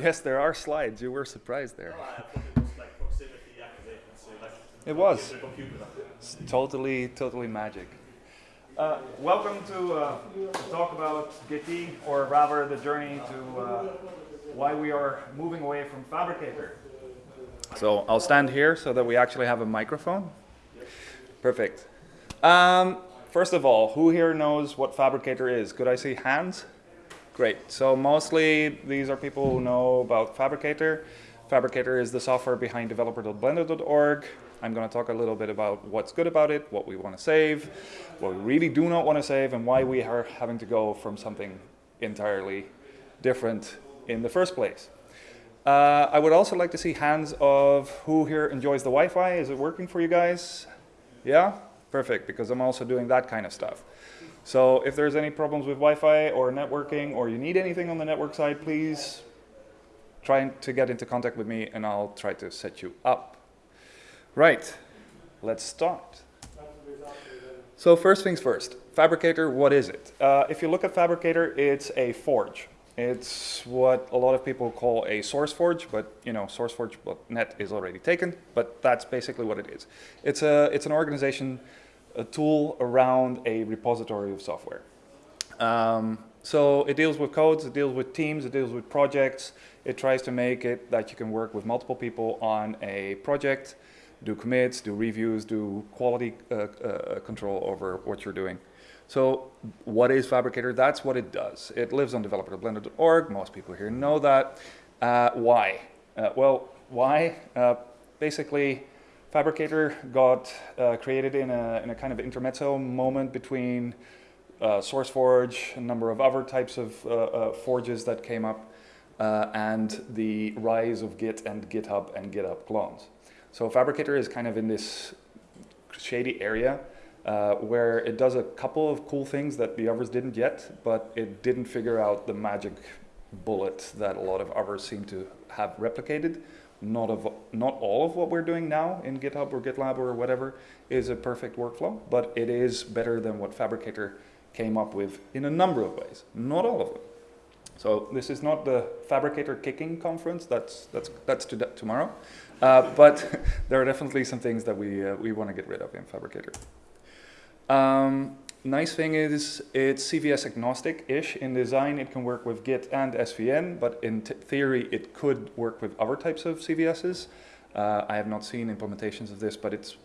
Yes, there are slides. You were surprised there. No, I thought it was like proximity activation, so like It was. the computer that It's totally, totally magic. Uh, welcome to uh, talk about Gitea, or rather the journey to uh, why we are moving away from Phabricator. So I'll stand here so that we actually have a microphone. Perfect. Um, first of all, who here knows what Phabricator is? Could I see hands? Great. So mostly these are people who know about Phabricator. Phabricator is the software behind developer.blender.org. I'm going to talk a little bit about what's good about it, what we want to save, what we really do not want to save, and why we are having to go from something entirely different in the first place. Uh, I would also like to see hands of who here enjoys the Wi-Fi. Is it working for you guys? Yeah? Perfect, because I'm also doing that kind of stuff. So if there's any problems with Wi-Fi or networking or you need anything on the network side, please try to get into contact with me and I'll try to set you up. Right, let's start. So first things first, Phabricator, what is it? Uh, if you look at Phabricator, it's a forge. It's what a lot of people call a SourceForge, but you know, SourceForge.net is already taken, but that's basically what it is. It's, a, it's an organization, a tool around a repository of software. Um, so it deals with codes, it deals with teams, it deals with projects. It tries to make it that you can work with multiple people on a project, do commits, do reviews, do quality uh, uh, control over what you're doing. So what is Phabricator? That's what it does. It lives on developer.blender.org. Most people here know that. Uh, why? Uh, well, why? Uh, basically, Phabricator got uh, created in a, in a kind of intermezzo moment between uh, SourceForge, a number of other types of uh, forges that came up, and the rise of Git and GitHub and GitHub clones. So Phabricator is kind of in this shady area uh, where it does a couple of cool things that the others didn't yet, but it didn't figure out the magic bullet that a lot of others seem to have replicated. Not, of, not all of what we're doing now in GitHub or GitLab or whatever is a perfect workflow, but it is better than what Phabricator came up with in a number of ways, not all of them. So this is not the Phabricator Kicking Conference, that's, that's, that's to tomorrow, uh, but there are definitely some things that we, uh, we want to get rid of in Phabricator. Um, nice thing is it's CVS agnostic-ish in design. It can work with Git and SVN, but in theory it could work with other types of CVSs. Uh, I have not seen implementations of this, but it's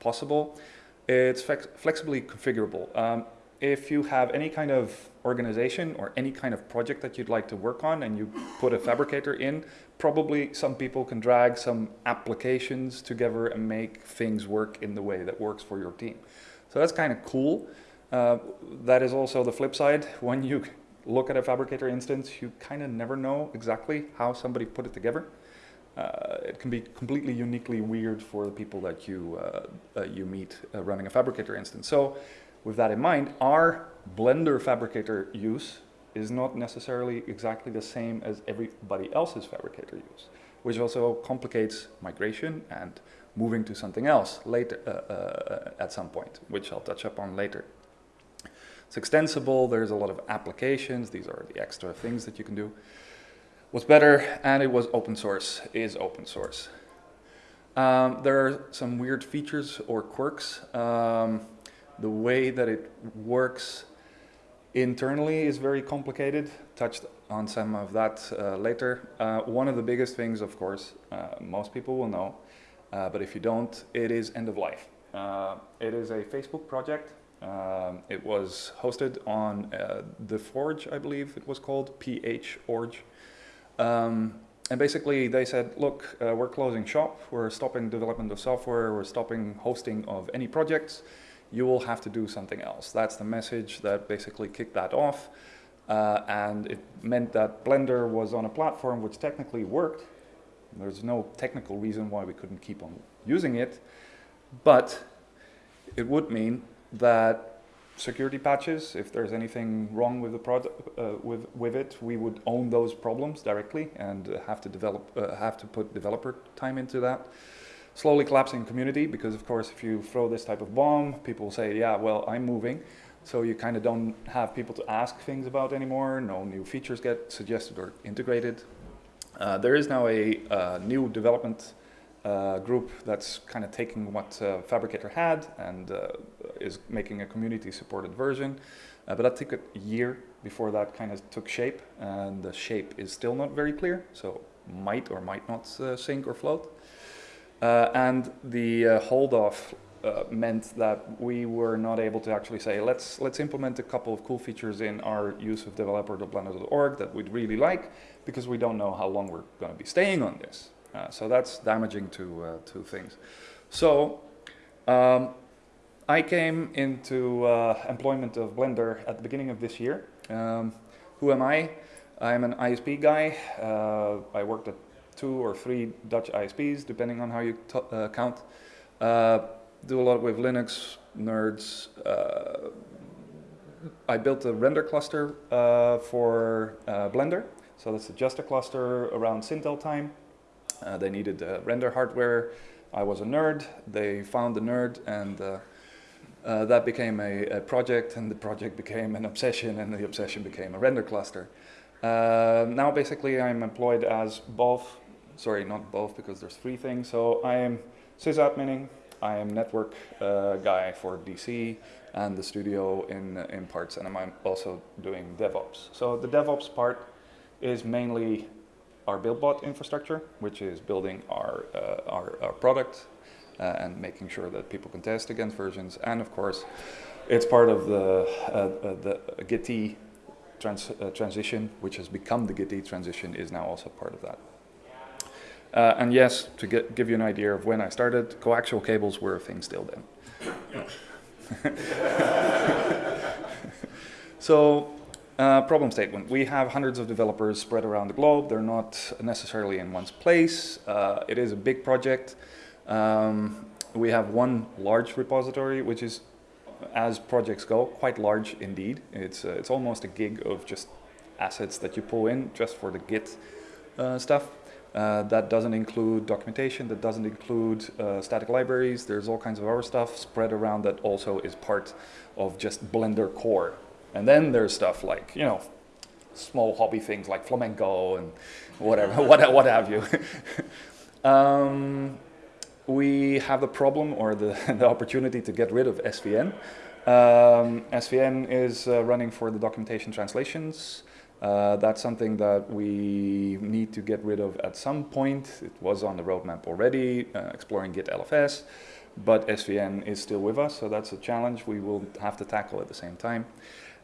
possible. It's flex flexibly configurable. Um, if you have any kind of organization or any kind of project that you'd like to work on and you put a phabricator in, probably some people can drag some applications together and make things work in the way that works for your team. So that's kind of cool. Uh, that is also the flip side. When you look at a Phabricator instance, you kind of never know exactly how somebody put it together. Uh, it can be completely uniquely weird for the people that you, uh, you meet uh, running a Phabricator instance. So with that in mind, our Blender Phabricator use is not necessarily exactly the same as everybody else's Phabricator use, which also complicates migration and moving to something else later uh, uh, at some point, which I'll touch upon later. It's extensible, there's a lot of applications, these are the extra things that you can do. What's better, and it was open source, is open source. Um, there are some weird features or quirks. Um, the way that it works internally is very complicated, touched on some of that uh, later. Uh, one of the biggest things, of course, uh, most people will know, uh, but if you don't, it is end of life. Uh, it is a Facebook project. Um, it was hosted on uh, The Forge, I believe it was called, PH Org. Um, and basically they said, look, uh, we're closing shop, we're stopping development of software, we're stopping hosting of any projects, you will have to do something else. That's the message that basically kicked that off. Uh, and it meant that Blender was on a platform which technically worked, there's no technical reason why we couldn't keep on using it, but it would mean that security patches, if there's anything wrong with the product, uh, with with it, we would own those problems directly and have to develop, uh, have to put developer time into that. Slowly collapsing community because, of course, if you throw this type of bomb, people say, "Yeah, well, I'm moving." So you kind of don't have people to ask things about anymore. No new features get suggested or integrated. Uh, there is now a uh, new development uh, group that's kind of taking what uh, Phabricator had and uh, is making a community-supported version. But that took a year before that kind of took shape, and the shape is still not very clear, so might or might not sink or float. And the uh, hold off uh, meant that we were not able to actually say, let's, let's implement a couple of cool features in our use of developer.blender.org that we'd really like, because we don't know how long we're going to be staying on this. Uh, so that's damaging to, uh, to things. So um, I came into uh, employment of Blender at the beginning of this year. Um, who am I? I'm an ISP guy. Uh, I worked at two or three Dutch ISPs, depending on how you uh, count. Uh, do a lot with Linux, nerds. I built a render cluster for Blender. So that's just a cluster around Sintel time. they needed render hardware. I was a nerd. They found the nerd and uh, that became a, a, project and the project became an obsession and the obsession became a render cluster. Uh, now basically I'm employed as both, sorry not both because there's three things, so I am sysadmining, I am network uh, guy for DC and the studio in, in parts and I'm also doing DevOps. So the DevOps part is mainly our BuildBot infrastructure, which is building our, uh, our, our product uh, and making sure that people can test against versions. And of course, it's part of the, uh, uh the Git trans uh, transition, which has become the Git transition, is now also part of that. Uh, and yes, to get, give you an idea of when I started, coaxial cables were a thing still then. so uh, problem statement. We have hundreds of developers spread around the globe. They're not necessarily in one place. Uh, it is a big project. Um, we have one large repository, which is, as projects go, quite large indeed. It's, uh, it's almost a gig of just assets that you pull in just for the Git uh, stuff. Uh, that doesn't include documentation, that doesn't include uh, static libraries. There's all kinds of other stuff spread around that also is part of just Blender core. And then there's stuff like, you know, small hobby things like flamenco and whatever, what, what have you. um, we have the problem or the, the opportunity to get rid of SVN. Um, SVN is uh, running for the documentation translations. Uh, that's something that we need to get rid of at some point. It was on the roadmap already, uh, exploring Git LFS, but SVN is still with us, so that's a challenge we will have to tackle at the same time.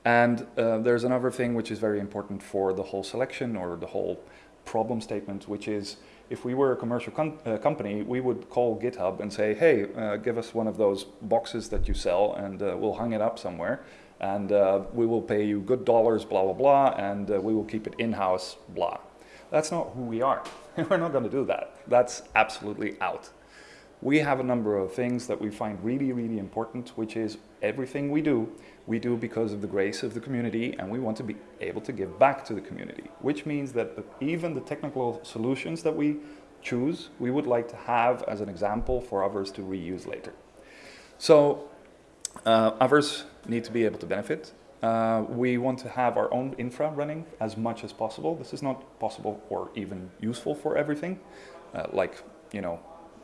And uh, there's another thing which is very important for the whole selection or the whole problem statement, which is if we were a commercial uh, company, we would call GitHub and say, hey, uh, give us one of those boxes that you sell and uh, we'll hang it up somewhere and uh, we will pay you good dollars, blah, blah, blah, and uh, we will keep it in-house, blah. That's not who we are. We're not going to do that. That's absolutely out. We have a number of things that we find really, really important, which is everything we do we do because of the grace of the community and we want to be able to give back to the community, which means that even the technical solutions that we choose, we would like to have as an example for others to reuse later. So uh, others need to be able to benefit. Uh, we want to have our own infra running as much as possible. This is not possible or even useful for everything. Uh, like, you know,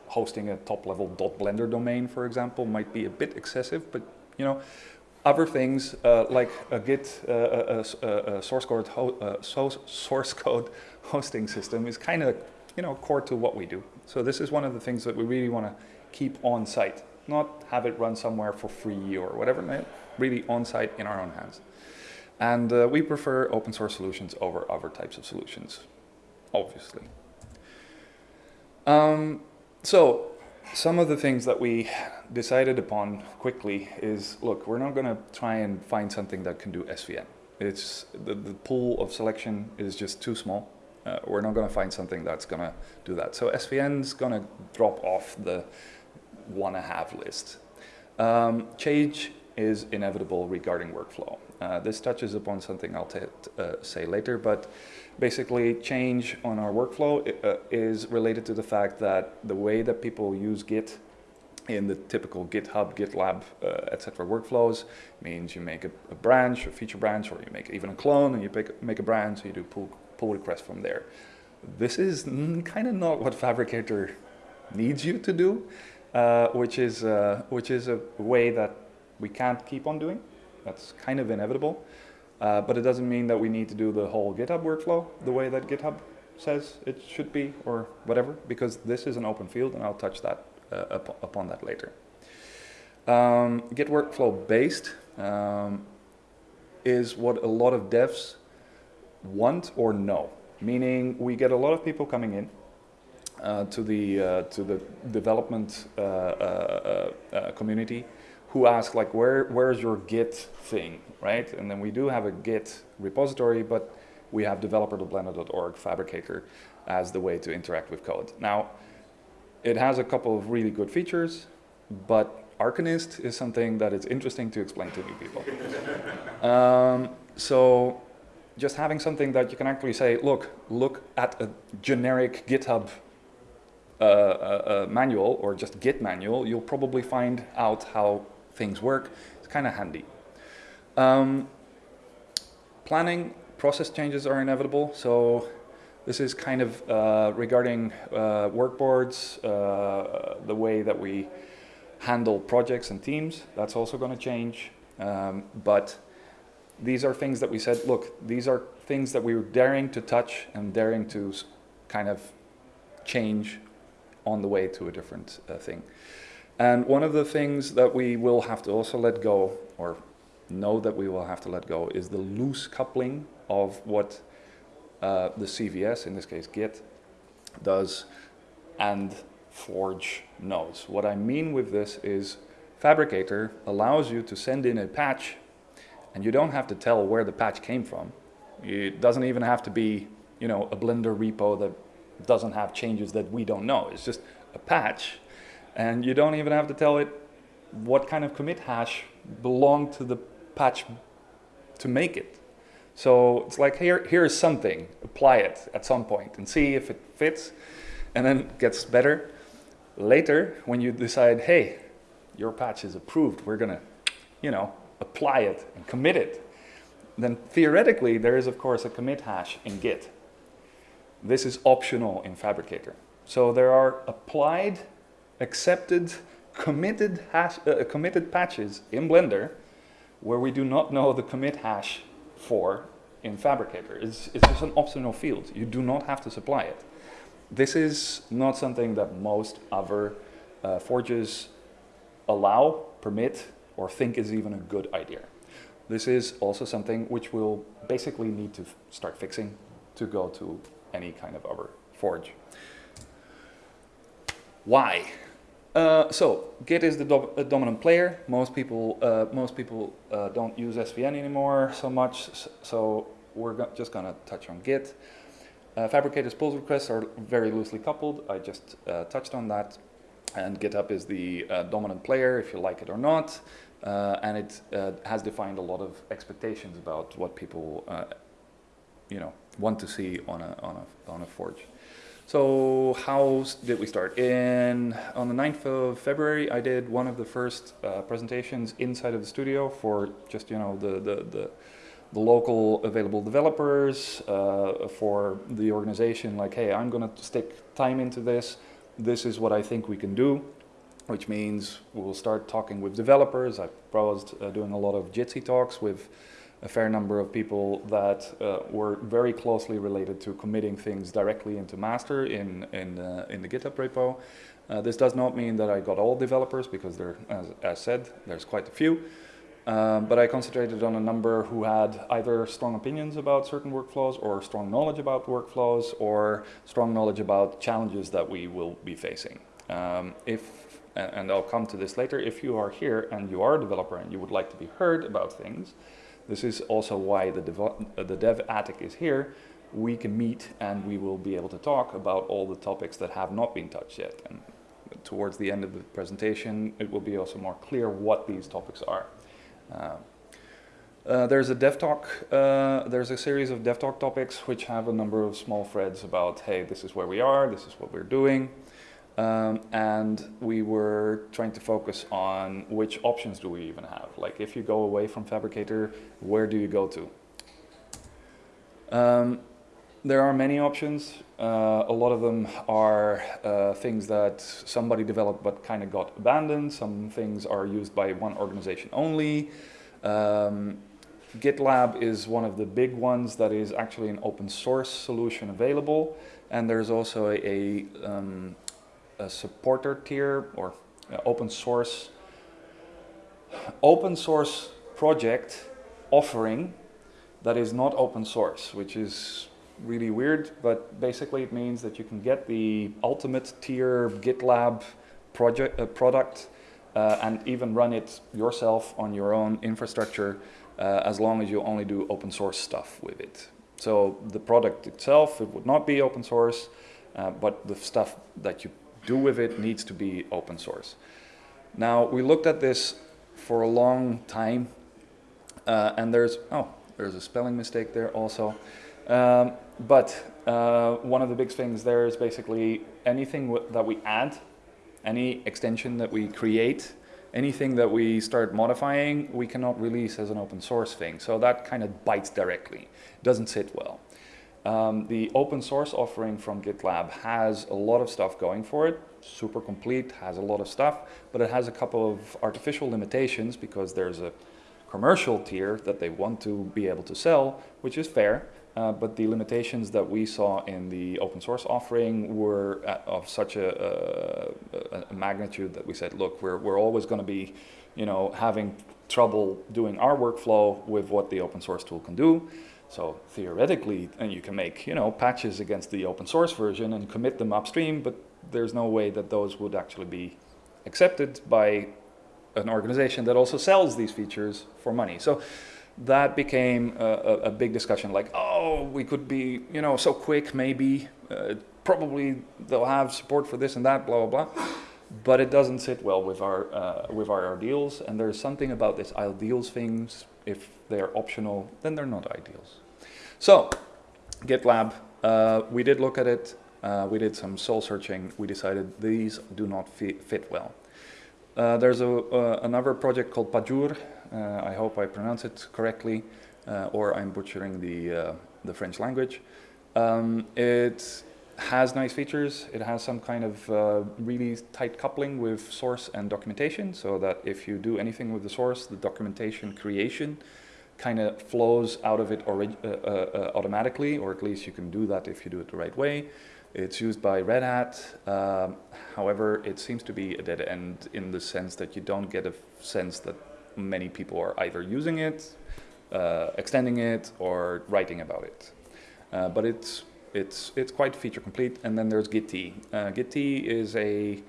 hosting a top level .blender domain, for example, might be a bit excessive, but you know, other things uh, like a Git uh, a, a, a source code uh, source code hosting system is kind of you know core to what we do. So this is one of the things that we really want to keep on site, not have it run somewhere for free or whatever. Really on site in our own hands. And uh, we prefer open source solutions over other types of solutions, obviously. Um, so some of the things that we decided upon quickly is, look, we're not going to try and find something that can do SVN. It's the, the pool of selection is just too small. Uh, we're not going to find something that's going to do that. So SVN's going to drop off the one and a half list. Um, change is inevitable regarding workflow. Uh, this touches upon something I'll uh, say later, but basically change on our workflow uh, is related to the fact that the way that people use Git in the typical GitHub, GitLab, uh, etc. workflows means you make a, a, branch, a feature branch, or you make even a clone and you make, make a branch, so you do pull, pull requests from there. this is kind of not what Phabricator needs you to do, uh, which is uh, which is a way that we can't keep on doing. That's kind of inevitable, uh, but it doesn't mean that we need to do the whole GitHub workflow the way that GitHub says it should be or whatever, because this is an open field, and I'll touch that uh, up upon that later. Um, Git workflow based um, is what a lot of devs want or know, meaning we get a lot of people coming in uh, to the uh, to the development uh, uh, uh, community who ask like where where's your Git thing, right? And then we do have a Git repository, but we have developer.blender.org Phabricator as the way to interact with code. Now, it has a couple of really good features, but Arcanist is something that is interesting to explain to new people. um, so just having something that you can actually say, look, look at a generic GitHub uh, uh, uh, manual or just Git manual, you'll probably find out how things work. It's kind of handy. Um, planning process changes are inevitable. So this is kind of uh, regarding uh, workboards, uh, the way that we handle projects and teams. That's also going to change. Um, but these are things that we said, look, these are things that we were daring to touch and daring to kind of change on the way to a different uh, thing. And one of the things that we will have to also let go, or know that we will have to let go, is the loose coupling of what uh, the CVS, in this case Git, does and Forge knows. What I mean with this is Phabricator allows you to send in a patch and you don't have to tell where the patch came from. It doesn't even have to be, you know, a Blender repo that doesn't have changes that we don't know. It's just a patch and you don't even have to tell it what kind of commit hash belonged to the patch to make it. So it's like, here, here's something, apply it at some point and see if it fits and then gets better. Later, when you decide, hey, your patch is approved, we're gonna, you know, apply it and commit it, then theoretically there is of course a commit hash in Git. This is optional in Phabricator. So there are applied, accepted, committed, hash, uh, committed patches in Blender where we do not know the commit hash for in Phabricator. It's, it's just an optional field. You do not have to supply it. This is not something that most other uh, forges allow, permit, or think is even a good idea. This is also something which we'll basically need to start fixing to go to any kind of other forge. Why? Uh, so Git is the do dominant player. Most people, uh, most people uh, don't use SVN anymore so much. So we're go just going to touch on Git. Uh, Phabricator's pull requests are very loosely coupled. I just uh, touched on that. And GitHub is the uh, dominant player, if you like it or not. Uh, and it uh, has defined a lot of expectations about what people, uh, you know, want to see on a, on a, on a forge. So how did we start? In On the 9th of February, I did one of the first presentations inside of the studio for just, you know, the, the, the the local available developers, uh, for the organization, like, hey, I'm going to stick time into this. This is what I think we can do, which means we'll start talking with developers. I proposed uh, doing a lot of Jitsi talks with a fair number of people that uh, were very closely related to committing things directly into master in, in, uh, in the GitHub repo. Uh, this does not mean that I got all developers because there, as, as said, there's quite a few. Um, but I concentrated on a number who had either strong opinions about certain workflows or strong knowledge about workflows or strong knowledge about challenges that we will be facing. Um, if, and I'll come to this later, if you are here and you are a developer and you would like to be heard about things, this is also why the, dev, uh, the dev attic is here. We can meet and we will be able to talk about all the topics that have not been touched yet. And towards the end of the presentation, it will be also more clear what these topics are. Uh, uh, there's a dev talk, uh, there's a series of dev talk topics which have a number of small threads about, hey, this is where we are, this is what we're doing. Um, and we were trying to focus on which options do we even have. Like if you go away from Phabricator, where do you go to? Um, there are many options. Uh, a lot of them are uh, things that somebody developed but kind of got abandoned. Some things are used by one organization only. Um, GitLab is one of the big ones that is actually an open source solution available. And there's also a, a, um, a supporter tier or open source open source project offering that is not open source, which is really weird, but basically it means that you can get the ultimate tier GitLab project uh, product uh, and even run it yourself on your own infrastructure uh, as long as you only do open source stuff with it. So the product itself, it would not be open source, uh, but the stuff that you do with it needs to be open source. Now we looked at this for a long time uh, and there's, oh, there's a spelling mistake there also. Um, but uh, one of the big things there is basically anything that we add, any extension that we create, anything that we start modifying, we cannot release as an open source thing. So that kind of bites directly. Doesn't sit well. Um, the open source offering from GitLab has a lot of stuff going for it, super complete, has a lot of stuff, but it has a couple of artificial limitations because there's a commercial tier that they want to be able to sell, which is fair, uh, but the limitations that we saw in the open source offering were of such a, a, a, magnitude that we said, look, we're, we're always going to be, you know, having trouble doing our workflow with what the open source tool can do. So theoretically, and you can make, you know, patches against the open source version and commit them upstream, but there's no way that those would actually be accepted by an organization that also sells these features for money. So that became a, a, big discussion like, oh, we could be, you know, so quick, maybe, uh, probably they'll have support for this and that, blah, blah, blah. But it doesn't sit well with our, uh, with our ideals. And there's something about this ideals things, if they're optional, then they're not ideals. So, GitLab, uh, we did look at it. Uh, we did some soul searching. We decided these do not fit, fit well. Uh, there's a, uh, another project called Pagure. Uh, I hope I pronounce it correctly, or I'm butchering the, the French language. Um, it has nice features. It has some kind of uh, really tight coupling with source and documentation, so that if you do anything with the source, the documentation creation kind of flows out of it automatically, or at least you can do that if you do it the right way. It's used by Red Hat. Um, however, it seems to be a dead end in the sense that you don't get a sense that many people are either using it, uh, extending it, or writing about it. Uh, but it's it's it's quite feature complete. And then there's Gitea. Uh, Gitea is a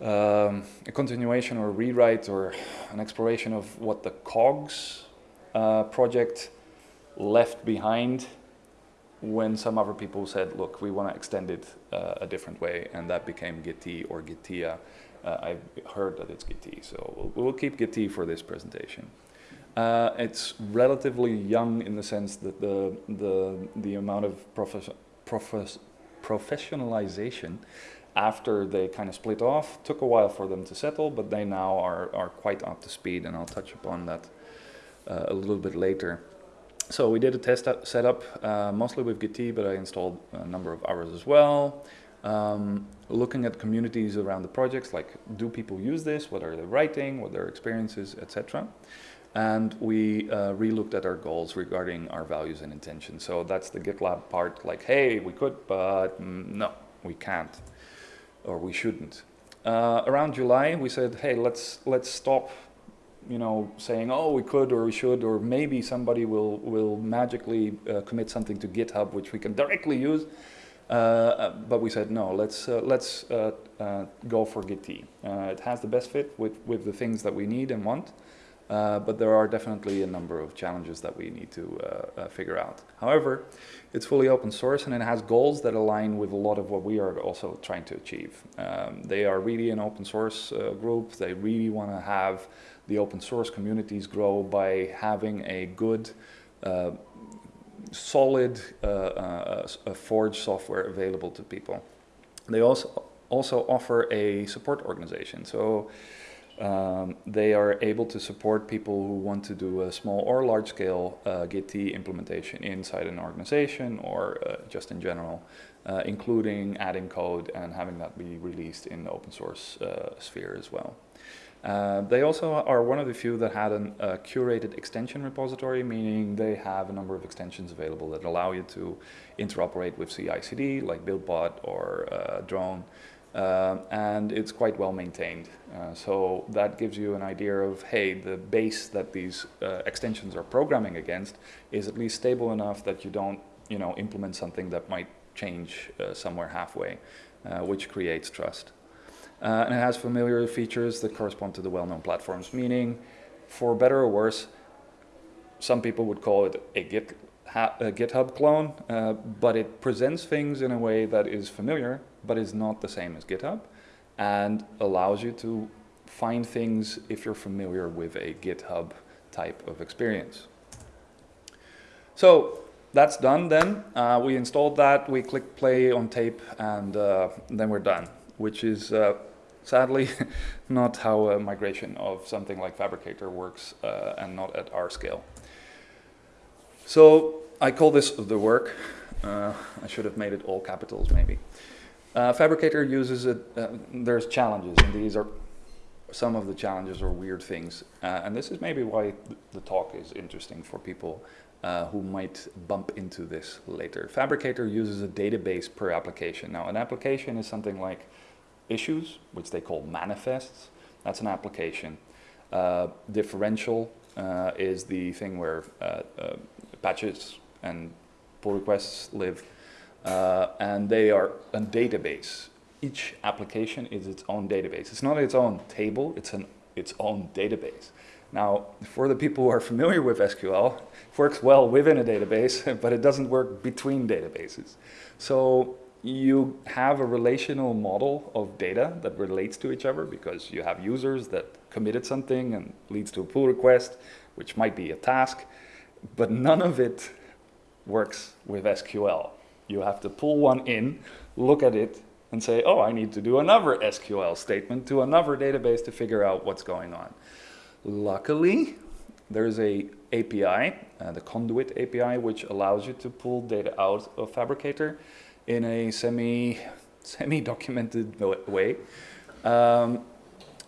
um, a continuation or a rewrite or an exploration of what the Gogs uh, project left behind when some other people said, look, we want to extend it uh, a different way, and that became Gitea or Gitea. Uh, I've heard that it's Gitea, so we'll, we'll keep Gitea for this presentation. Uh, it's relatively young in the sense that the, the, the amount of profes profes professionalization after they kind of split off took a while for them to settle, but they now are, are quite up to speed, and I'll touch upon that uh, a little bit later. So we did a test setup, uh, mostly with Gitea, but I installed a number of others as well. Um, looking at communities around the projects, like do people use this, what are they writing, what are their experiences, etc. And we uh, re-looked at our goals regarding our values and intentions. So that's the GitLab part, like, hey, we could, but no, we can't, or we shouldn't. Uh, around July, we said, hey, let's let's stop you know, saying, oh, we could or we should, or maybe somebody will, will magically uh, commit something to GitHub, which we can directly use. Uh, uh but we said, no, let's, uh, let's uh, uh, go for Gitea. it has the best fit with, with the things that we need and want. Uh, but there are definitely a number of challenges that we need to uh, uh, figure out. However, it's fully open source and it has goals that align with a lot of what we are also trying to achieve. Um, they are really an open source group. They really want to have the open source communities grow by having a good, uh, solid uh, uh, Forge software available to people. They also also offer a support organization. So Um, they are able to support people who want to do a small or large scale uh, Git implementation inside an organization or uh, just in general, uh, including adding code and having that be released in the open source uh, sphere as well. Uh, they also are one of the few that had a uh, curated extension repository, meaning they have a number of extensions available that allow you to interoperate with CI/CD, like BuildBot or Drone, uh, and it's quite well maintained. Uh, so that gives you an idea of, hey, the base that these uh, extensions are programming against is at least stable enough that you don't, you know, implement something that might change somewhere halfway, which creates trust. Uh, and it has familiar features that correspond to the well-known platforms, meaning, for better or worse, some people would call it a, Git, a GitHub clone, uh, but it presents things in a way that is familiar, but is not the same as GitHub, and allows you to find things if you're familiar with a GitHub type of experience. So that's done then. Uh, we installed that, we click play on tape, and uh, then we're done, which is uh, sadly not how a migration of something like Phabricator works uh, and not at our scale. So I call this the work. Uh, I should have made it all capitals maybe. Uh, Phabricator uses it, uh, there's challenges and these are some of the challenges or weird things. Uh, and this is maybe why the talk is interesting for people uh, who might bump into this later. Phabricator uses a database per application. Now an application is something like issues, which they call Maniphests. That's an application. Uh, differential uh, is the thing where patches and pull requests live. Uh, and they are a database. Each application is its own database. It's not its own table, it's an, its own database. Now, for the people who are familiar with SQL, it works well within a database, but it doesn't work between databases. So you have a relational model of data that relates to each other because you have users that committed something and leads to a pull request, which might be a task, but none of it works with SQL. You have to pull one in, look at it, and say, oh, I need to do another SQL statement to another database to figure out what's going on. Luckily, there's a API, uh, the Conduit API, which allows you to pull data out of Phabricator in a semi, semi-documented way, um,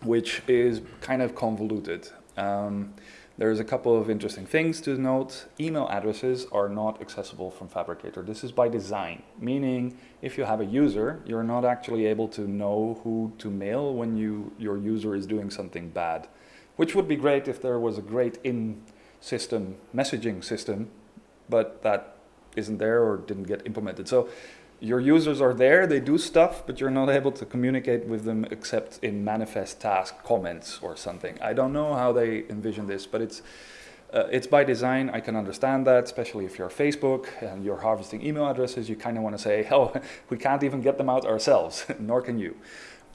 which is kind of convoluted. Um, there's a couple of interesting things to note. Email addresses are not accessible from Phabricator. This is by design, meaning if you have a user, you're not actually able to know who to mail when you, your user is doing something bad, which would be great if there was a great in-system messaging system, but that isn't there or didn't get implemented. So your users are there, they do stuff, but you're not able to communicate with them except in Maniphest task comments or something. I don't know how they envision this, but it's uh, it's by design. I can understand that, especially if you're Facebook and you're harvesting email addresses, you kind of want to say, oh, we can't even get them out ourselves, nor can you.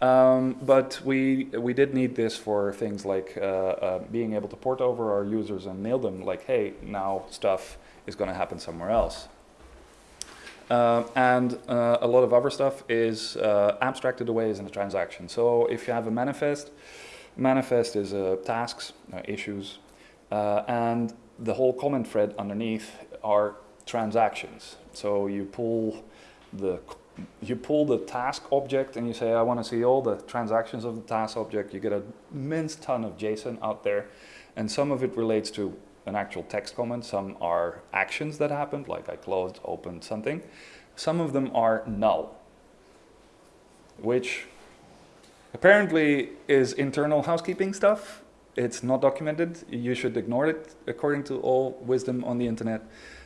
Um, but we, we did need this for things like uh, uh, being able to port over our users and mail them like, hey, now stuff is going to happen somewhere else. Uh, and uh, a lot of other stuff is uh, abstracted away as in a transaction. So if you have a Maniphest, Maniphest is uh, tasks, uh, issues, uh, and the whole comment thread underneath are transactions. So you pull the you pull the task object and you say, I want to see all the transactions of the task object. You get an immense ton of JSON out there, and some of it relates to an actual text comment. Some are actions that happened, like I closed, opened something. Some of them are null, which apparently is internal housekeeping stuff. It's not documented. You should ignore it according to all wisdom on the internet.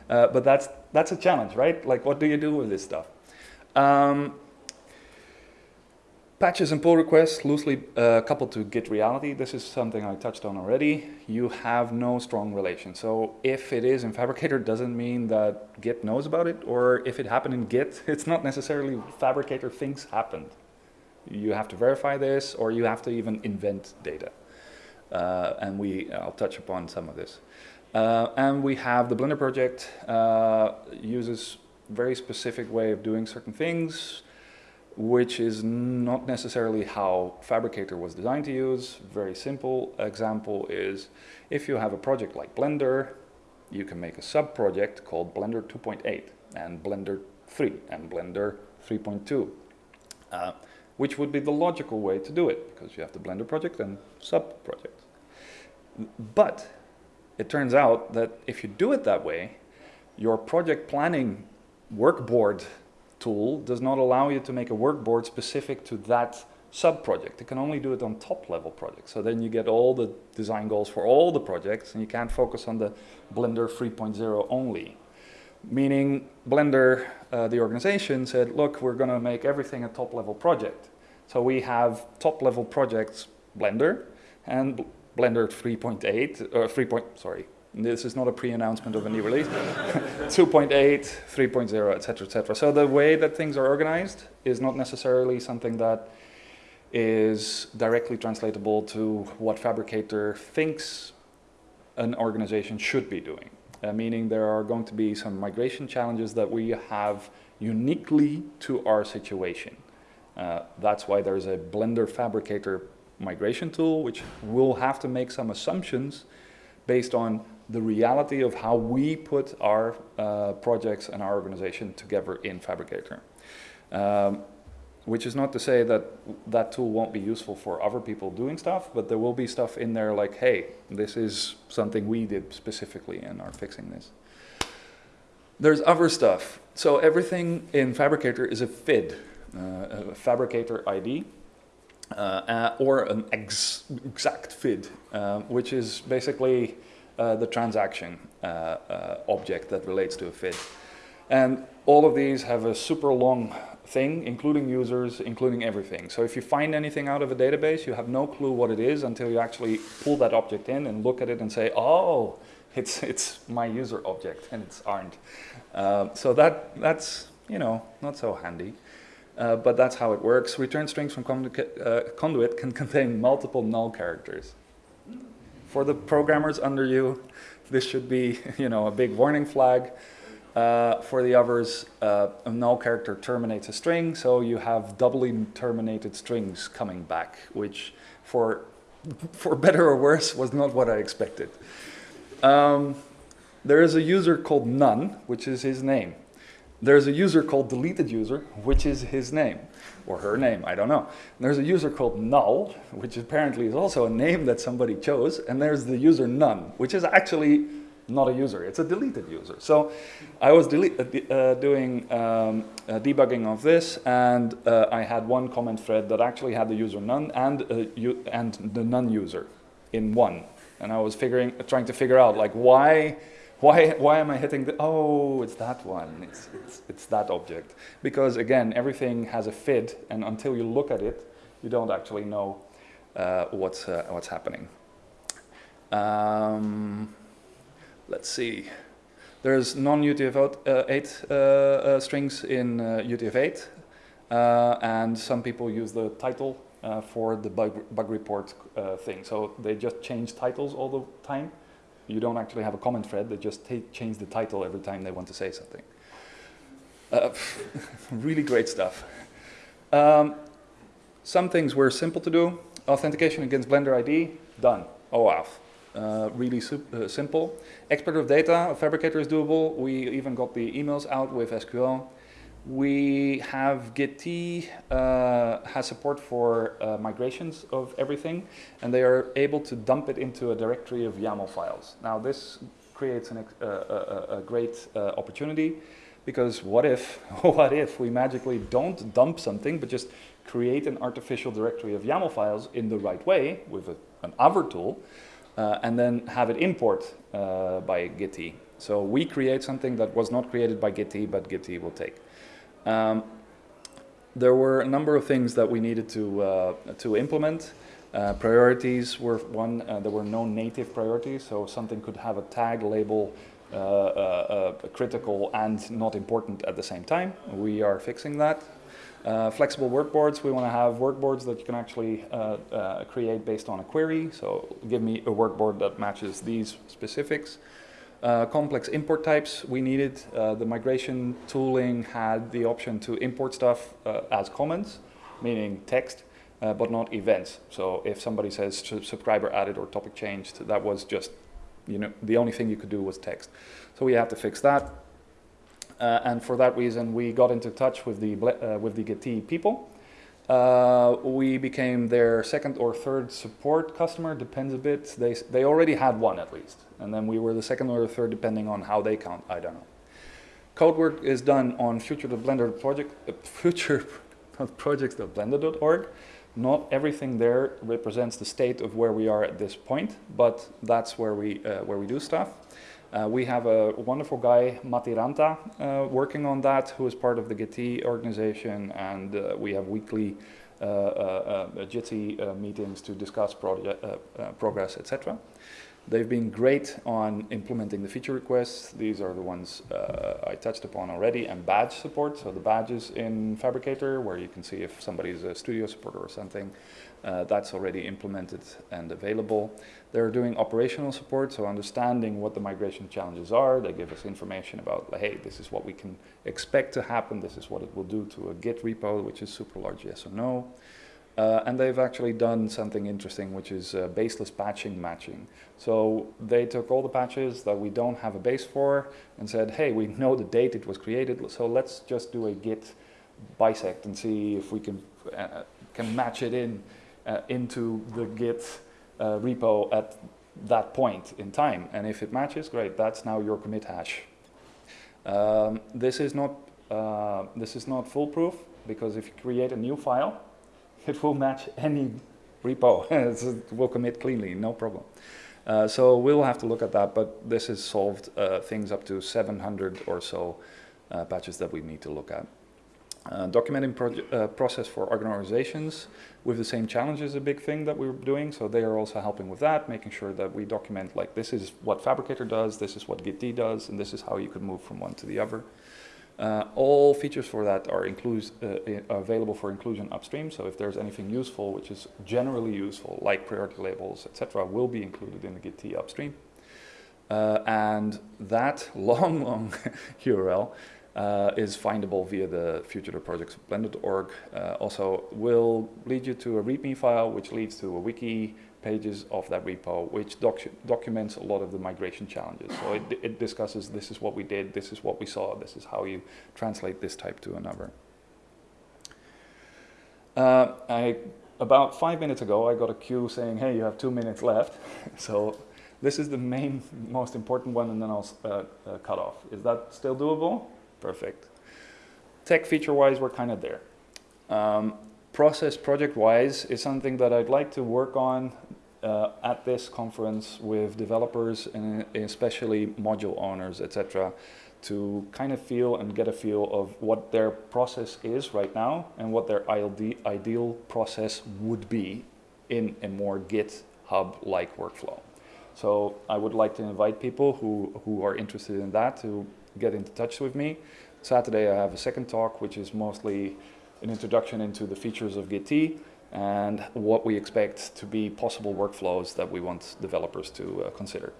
Uh, but that's, that's a challenge, right? Like, what do you do with this stuff? Um, Patches and pull requests loosely uh, coupled to Git reality. This is something I touched on already. You have no strong relation. So if it is in Phabricator, doesn't mean that Git knows about it. Or if it happened in Git, it's not necessarily Phabricator things happened. You have to verify this, or you have to even invent data. Uh, and we, I'll touch upon some of this. Uh, and we have the Blender project uh, uses very specific way of doing certain things which is not necessarily how Phabricator was designed to use. Very simple example is if you have a project like Blender, you can make a sub-project called Blender 2.8 and Blender 3 and Blender 3.2, uh, which would be the logical way to do it because you have the Blender project and sub-project. But it turns out that if you do it that way, your project planning workboard tool does not allow you to make a workboard specific to that sub-project. It can only do it on top-level projects. So then you get all the design goals for all the projects and you can't focus on the Blender 3.0 only. Meaning Blender, uh, the organization, said, look, we're going to make everything a top-level project. So we have top-level projects Blender and Blender 3.8, or 3. Point, sorry, this is not a pre-announcement of a new release. 2.8, 3.0, etc., etc. So the way that things are organized is not necessarily something that is directly translatable to what Phabricator thinks an organization should be doing. Uh, meaning there are going to be some migration challenges that we have uniquely to our situation. Uh, that's why there's a Blender Phabricator migration tool, which will have to make some assumptions based on the reality of how we put our uh, projects and our organization together in Phabricator. Um, which is not to say that that tool won't be useful for other people doing stuff, but there will be stuff in there like, hey, this is something we did specifically and are fixing this. There's other stuff. So everything in Phabricator is a PHID, uh, a Phabricator ID, uh, uh, or an ex exact PHID, um, which is basically uh, the transaction uh, uh, object that relates to a PHID. And all of these have a super long thing, including users, including everything. So if you find anything out of a database, you have no clue what it is until you actually pull that object in and look at it and say, oh, it's, it's my user object and it's aren't. Uh, so that, that's, you know, not so handy. Uh, but that's how it works. Return strings from uh, conduit can contain multiple null characters. For the programmers under you, this should be, you know, a big warning flag. Uh, for the others, uh, a null character terminates a string, so you have doubly terminated strings coming back, which for, for better or worse was not what I expected. Um, there is a user called none, which is his name. There's a user called deleted user, which is his name, or her name, I don't know. And there's a user called null, which apparently is also a name that somebody chose, and there's the user none, which is actually not a user, it's a deleted user. So I was uh, uh, doing um, uh, debugging of this and uh, I had one comment thread that actually had the user none and, uh, and the none user in one. And I was figuring, trying to figure out like why, why, why am I hitting the, oh, it's that one, it's, it's, it's that object. Because again, everything has a PHID and until you look at it, you don't actually know uh, what's, what's happening. Um, let's see. There's non-UTF-8 uh, uh, strings in UTF-8, uh, and some people use the title for the bug, bug report thing. So they just change titles all the time. You don't actually have a comment thread, they just change the title every time they want to say something. Uh, really great stuff. Um, some things were simple to do. Authentication against Blender ID, done. OAuth uh, really uh, simple. Export of data, a Phabricator is doable. We even got the emails out with SQL. We have Git uh, has support for uh, migrations of everything, and they are able to dump it into a directory of YAML files. Now this creates an, uh, a, a, great uh, opportunity because what if, what if we magically don't dump something, but just create an artificial directory of YAML files in the right way with a, an other tool, uh, and then have it import uh, by Git. So we create something that was not created by Git, but Git will take. Um, there were a number of things that we needed to, uh, to implement. Uh, priorities were one, uh, there were no native priorities, so something could have a tag label uh, critical and not important at the same time. We are fixing that. Uh, flexible workboards, we want to have workboards that you can actually uh, uh, create based on a query. So give me a workboard that matches these specifics. Uh, complex import types we needed. Uh, the migration tooling had the option to import stuff uh, as comments, meaning text, uh, but not events. So if somebody says subscriber added or topic changed, that was just, you know, the only thing you could do was text. So we had to fix that. Uh, and for that reason, we got into touch with the, with the Gitea people. Uh, we became their second or third support customer, depends a bit. They, they already had one at least. And then we were the second or third, depending on how they count, I don't know. Code work is done on future the Blender project, uh, future projects.blender.org. Not everything there represents the state of where we are at this point, but that's where we, uh, where we do stuff. Uh, we have a wonderful guy, Matti Ranta, uh, working on that, who is part of the Gitea organization, and uh, we have weekly uh, uh, uh, uh, meetings to discuss progress, etc. They've been great on implementing the feature requests. These are the ones I touched upon already, and badge support. So the badges in Phabricator, where you can see if somebody's a studio supporter or something, uh, that's already implemented and available. They're doing operational support, so understanding what the migration challenges are. They give us information about, hey, this is what we can expect to happen. This is what it will do to a Git repo, which is super large, yes or no. Uh, and they've actually done something interesting, which is uh, baseless patching matching. So they took all the patches that we don't have a base for and said, hey, we know the date it was created, so let's just do a git bisect and see if we can, uh, can match it in uh, into the git uh, repo at that point in time. And if it matches, great, that's now your commit hash. Um, this is not uh, this is not foolproof because if you create a new file, it will match any repo. it will commit cleanly, no problem. Uh, so we'll have to look at that, but this has solved uh, things up to 700 or so uh, patches that we need to look at. Uh, documenting uh, process for organizations with the same challenge is a big thing that we're doing. So they are also helping with that, making sure that we document like this is what Phabricator does, this is what Git does, and this is how you can move from one to the other. Uh, all features for that are uh, available for inclusion upstream. So if there's anything useful, which is generally useful, like priority labels, etc., will be included in the Git upstream. Uh, and that long, long URL uh, is findable via the future of projects blender.org. Uh, also will lead you to a README file, which leads to a wiki pages of that repo, which docu documents a lot of the migration challenges. So it, it discusses this is what we did, this is what we saw, this is how you translate this type to another. Uh, I, about five minutes ago, I got a cue saying, hey, you have two minutes left. so this is the main, most important one, and then I'll uh, uh, cut off. Is that still doable? Perfect. Tech feature-wise, we're kind of there. Um, process project-wise is something that I'd like to work on uh, at this conference with developers and especially module owners, etc., to kind of feel and get a feel of what their process is right now and what their ide- ideal process would be in a more GitHub-like workflow. So I would like to invite people who, who are interested in that to get into touch with me. Saturday I have a second talk, which is mostly an introduction into the features of Git and what we expect to be possible workflows that we want developers to uh, consider.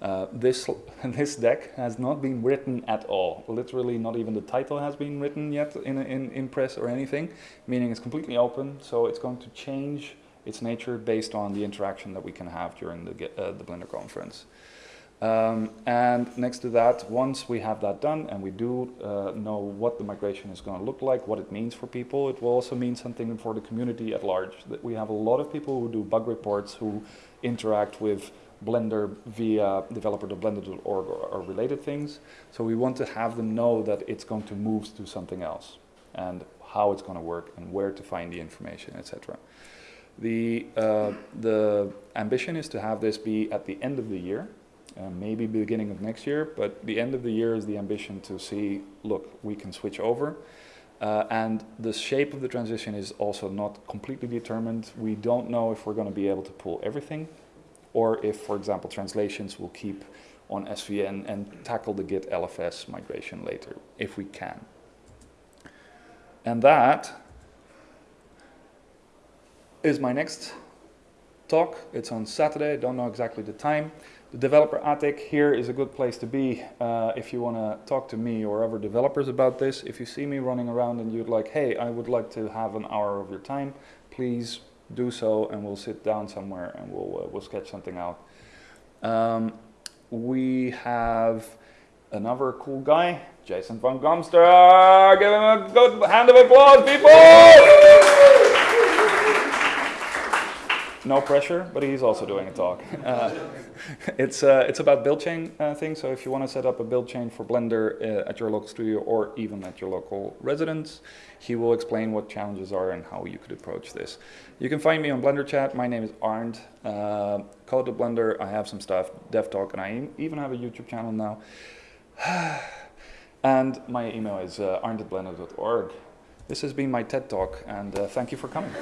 Uh, this, this deck has not been written at all. Literally not even the title has been written yet in, in Impress or anything, meaning it's completely open, so it's going to change its nature based on the interaction that we can have during the, uh, the Blender conference. Um, and next to that, once we have that done and we do uh, know what the migration is going to look like, what it means for people, it will also mean something for the community at large. That we have a lot of people who do bug reports, who interact with Blender via developer.blender.org or, or related things. So we want to have them know that it's going to move to something else and how it's going to work and where to find the information, etc. The, uh, the ambition is to have this be at the end of the year, uh, maybe beginning of next year, but the end of the year is the ambition to see, look, we can switch over. Uh, and the shape of the transition is also not completely determined. We don't know if we're going to be able to pull everything, or if, for example, translations will keep on SVN and tackle the Git LFS migration later, if we can. And that is my next talk. It's on Saturday, don't know exactly the time. The developer attic here is a good place to be uh, if you want to talk to me or other developers about this. If you see me running around and you'd like, hey, I would like to have an hour of your time, please do so and we'll sit down somewhere and we'll, uh, we'll sketch something out. Um, we have another cool guy, Jason van Gumster. Give him a good hand of applause, people! No pressure, but he's also doing a talk. Uh, it's, uh, it's about build chain uh, things, so if you want to set up a build chain for Blender uh, at your local studio or even at your local residence, he will explain what challenges are and how you could approach this. You can find me on Blender Chat. My name is Arnd. Uh, Code to Blender. I have some stuff, Dev Talk, and I even have a YouTube channel now. and my email is uh, arnd@blender.org. This has been my TED Talk, and uh, thank you for coming.